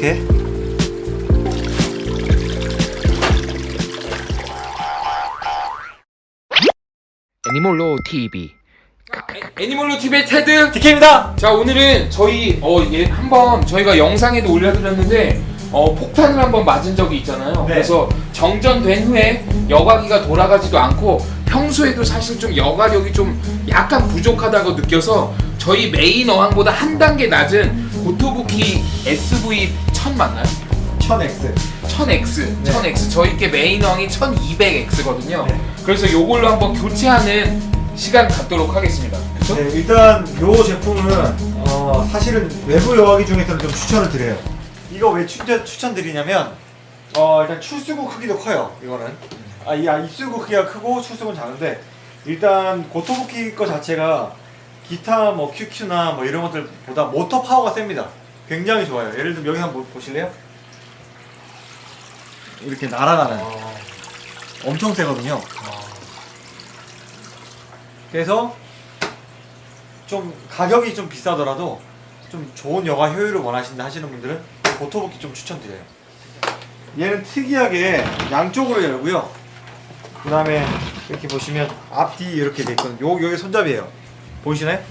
이렇게. 애니멀로 TV 애니멀로 TV의 테드 디케입니다. 자 오늘은 저희 어 예, 한번 저희가 영상에도 올려드렸는데 어 폭탄을 한번 맞은 적이 있잖아요. 네. 그래서 정전된 후에 여과기가 돌아가지도 않고 평소에도 사실 좀 여과력이 좀 약간 부족하다고 느껴서 저희 메인 어항보다 한 단계 낮은 고토부키 SV 1000 맞나요? 1000X 1000X, 네. 1000X 저희께 메인 어항이 1200X거든요 네. 그래서 요걸로 한번 교체하는 시간 갖도록 하겠습니다 그쵸? 네, 일단 요 제품은 어, 사실은 외부 여과기 중에서는 좀 추천을 드려요. 이거 왜 추천, 추천드리냐면 어, 일단 출수구 크기도 커요. 이거는 아, 이 아, 입수구 크기가 크고 출수구는 작은데 일단 고토부키 거 자체가 기타 뭐 QQ나 뭐 이런 것들보다 모터 파워가 셉니다. 굉장히 좋아요. 예를 들면 여기 한번 보- 보실래요? 이렇게 날아가는 엄청 세거든요. 그래서 좀 가격이 좀 비싸더라도 좀 좋은 여가 효율을 원하신다 하시는 분들은 고토부키 좀 추천드려요. 얘는 특이하게 양쪽으로 열고요. 그 다음에 이렇게 보시면 앞뒤 이렇게 돼 있거든요. 요, 여기 손잡이에요. 보이시나요?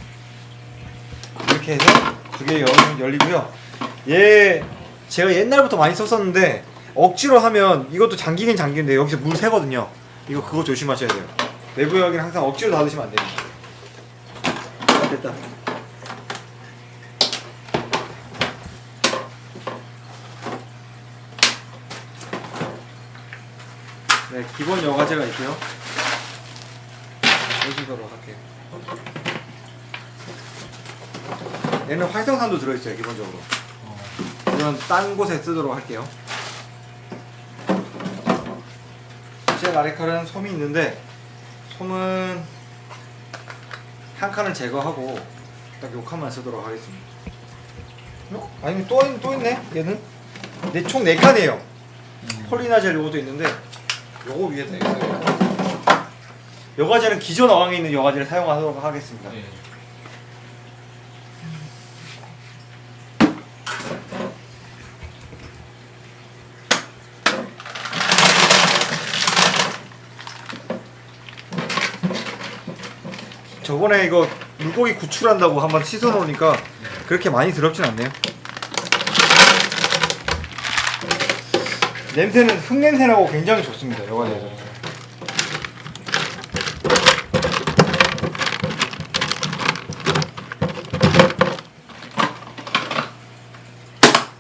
이렇게 해서 두 개 열리고요. 얘 제가 옛날부터 많이 썼었는데 억지로 하면 이것도 잠기긴 잠기는데 여기서 물 새거든요. 이거 그거 조심하셔야 돼요. 내부 여기는 항상 억지로 닫으시면 안 됩니다. 아, 됐다. 네, 기본 여과제가 있고요. 보시도록 할게요. 얘는 활성산도 들어있어요, 기본적으로. 이건 딴 곳에 쓰도록 할게요. 제 라리칼은 솜이 있는데 솜은 한 칸을 제거하고 딱 요 칸만 쓰도록 하겠습니다. 어? 아니 또, 있- 또 있네 얘는 네, 총 4칸이에요 폴리나젤 요것도 있는데 요거 위에다 있어요 여과제는 기존 어항에 있는 여과제를 사용하도록 하겠습니다 네. 저번에 이거 물고기 구출한다고 한번 씻어 놓으니까 그렇게 많이 더럽진 않네요. 냄새는 흙냄새 나고 굉장히 좋습니다 여과제에서.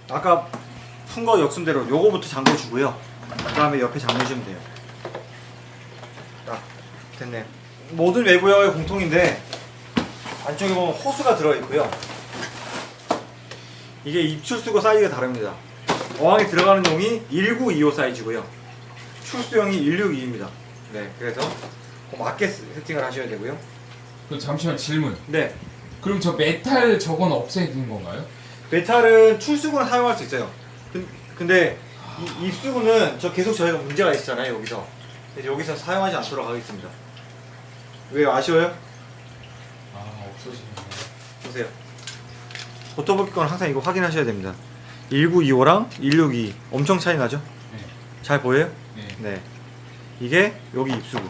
아까 푼 거 역순대로 요거부터 잠궈 주고요. 그 다음에 옆에 잠궈 주면 돼요. 딱 됐네요 모든 외부형의 공통인데 안쪽에 보면 호스가 들어있고요. 이게 입출수구 사이즈가 다릅니다. 어항에 들어가는 용이 1925 사이즈고요. 출수용이 162입니다. 네 그래서 그 맞게 세팅을 하셔야 되고요. 그럼 잠시만 질문. 네. 그럼 저 메탈 저건 없애는 건가요? 메탈은 출수구는 사용할 수 있어요. 근- 근데 이 입수구는 저 계속 저희가 문제가 있잖아요 여기서 여기서 사용하지 않도록 하겠습니다 왜 아쉬워요? 아 없어지네 보세요. 고토부키 건 항상 이거 확인하셔야 됩니다. 1925랑 162 엄청 차이 나죠? 네. 잘 보여요? 네. 네. 이게 여기 입수구.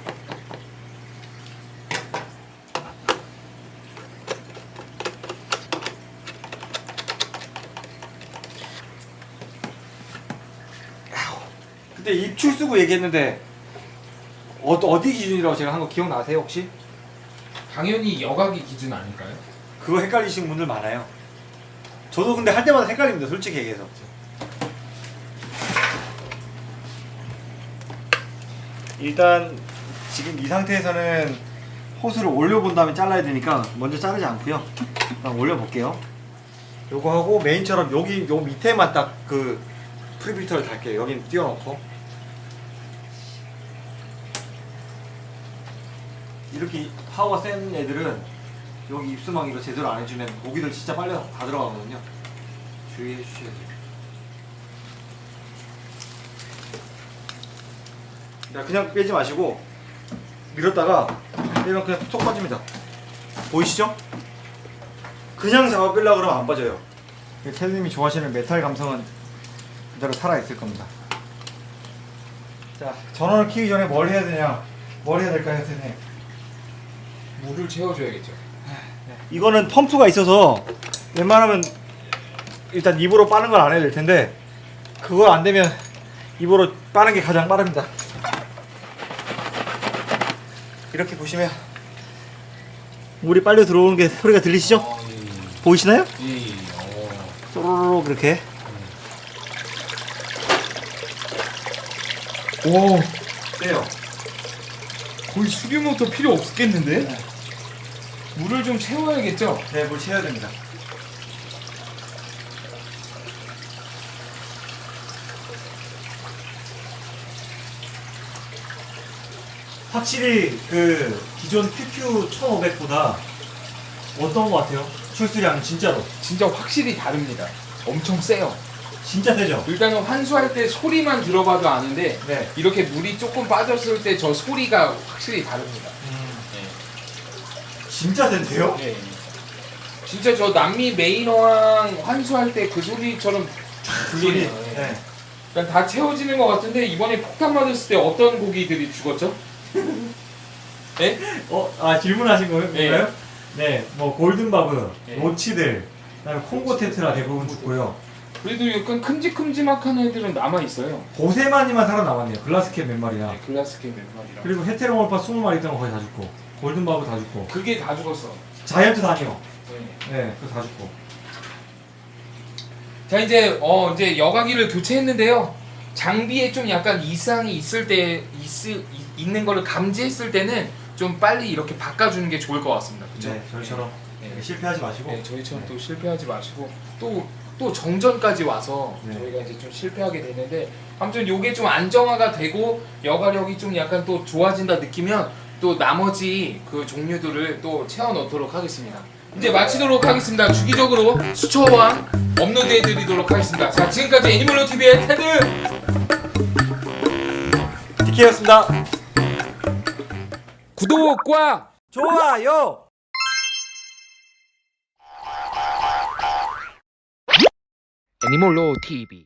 입출수구 얘기했는데 어, 어디 기준이라고 제가 한 거 기억나세요 혹시? 당연히 여과기 기준 아닐까요? 그거 헷갈리시는 분들 많아요. 저도 근데 할 때마다 헷갈립니다. 솔직히 얘기해서. 일단 지금 이 상태에서는 호스를 올려본 다음에 잘라야 되니까 먼저 자르지 않고요. 일단 올려볼게요. 요거 하고 메인처럼 여기 요 밑에만 딱 그 prefilter를 달게요. 여긴 띄워놓고. 이렇게 파워 센 애들은 여기 입수망 이거 제대로 안 해주면 고기들 진짜 빨리 다 들어가거든요. 주의해 주셔야 돼요. 자, 그냥 빼지 마시고 밀었다가 빼면 그냥 쏙 빠집니다. 보이시죠? 그냥 잡아 빼려 그러면 안 빠져요. 테드님이 좋아하시는 메탈 감성은 그대로 살아있을 겁니다. 자, 전원을 켜기 전에 뭘 해야 되냐? 뭘 해야 될까요, 선생님? 물을 채워줘야겠죠. 이거는 펌프가 있어서 웬만하면 일단 입으로 빠는 걸 안 해야 될 텐데 그거 안 되면 입으로 빠는 게 가장 빠릅니다. 이렇게 보시면 물이 빨려 들어오는 게 소리가 들리시죠? 보이시나요? 이, 어. 쪼로록 이렇게 오, 빼요. 거의 수류 모터 필요 없겠는데? 물을 좀 채워야겠죠? 네, 물 채워야 됩니다. 확실히 그 기존 QQ 1500보다 어떤 것 같아요? 출수량은 진짜로 진짜 확실히 다릅니다. 엄청 세요. 진짜 세죠? 일단은 환수할 때 소리만 들어봐도 아는데 네. 이렇게 물이 조금 빠졌을 때 저 소리가 확실히 다릅니다. 진짜 센데요? 네. 진짜 저 남미 메인어항 환수할 때 그 소리처럼 소리. 들리네요. 네. 그러니까 다 채워지는 것 같은데 이번에 폭탄 맞았을 때 어떤 고기들이 죽었죠? 네? 어, 아 질문하신 거예요? 네. 네. 네, 뭐 골든바브, 네. 로치들, 그다음에 콩고 테트라 대부분 죽고요. 그래도 약간 큼직큼직한 애들은 남아 있어요. 고세마니만 살아남았네요. 글라스캡 몇 마리야. 네, 글라스케 몇 마리랑. 그리고 헤테로몰파 20마리 있던 거 거의 다 죽고 골든바브 다 죽고 그게 다 죽었어. 자이언트 다니오 네. 네 그거 다 죽고 자 이제 어 이제 여과기를 교체했는데요. 장비에 좀 약간 이상이 있을 때 있, 있는 거를 감지했을 때는 좀 빨리 이렇게 바꿔주는 게 좋을 것 같습니다. 그렇죠? 네 저희처럼 네. 실패하지 마시고 네, 저희처럼 또 실패하지 마시고 또또 정전까지 와서 네. 저희가 이제 좀 실패하게 되는데 아무튼 요게 좀 안정화가 되고 여가력이 좀 약간 또 좋아진다 느끼면 또 나머지 그 종류들을 또 채워 넣도록 하겠습니다. 이제 마치도록 하겠습니다. 주기적으로 수초와 업로드 해 드리도록 하겠습니다. 자, 지금까지 애니멀로 TV의 테드 디케였습니다 구독과 좋아요 애니몰로 TV